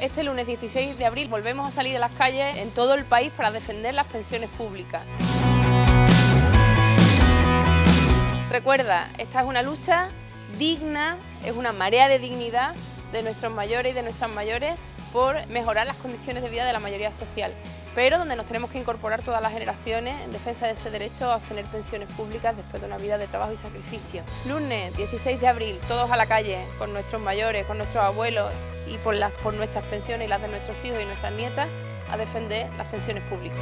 Este lunes 16 de abril volvemos a salir a las calles en todo el país para defender las pensiones públicas. Recuerda, esta es una lucha digna, es una marea de dignidad de nuestros mayores y de nuestras mayores por mejorar las condiciones de vida de la mayoría social, pero donde nos tenemos que incorporar todas las generaciones en defensa de ese derecho a obtener pensiones públicas después de una vida de trabajo y sacrificio. Lunes 16 de abril, todos a la calle, con nuestros mayores, con nuestros abuelos y por, las, por nuestras pensiones y las de nuestros hijos y nuestras nietas, a defender las pensiones públicas.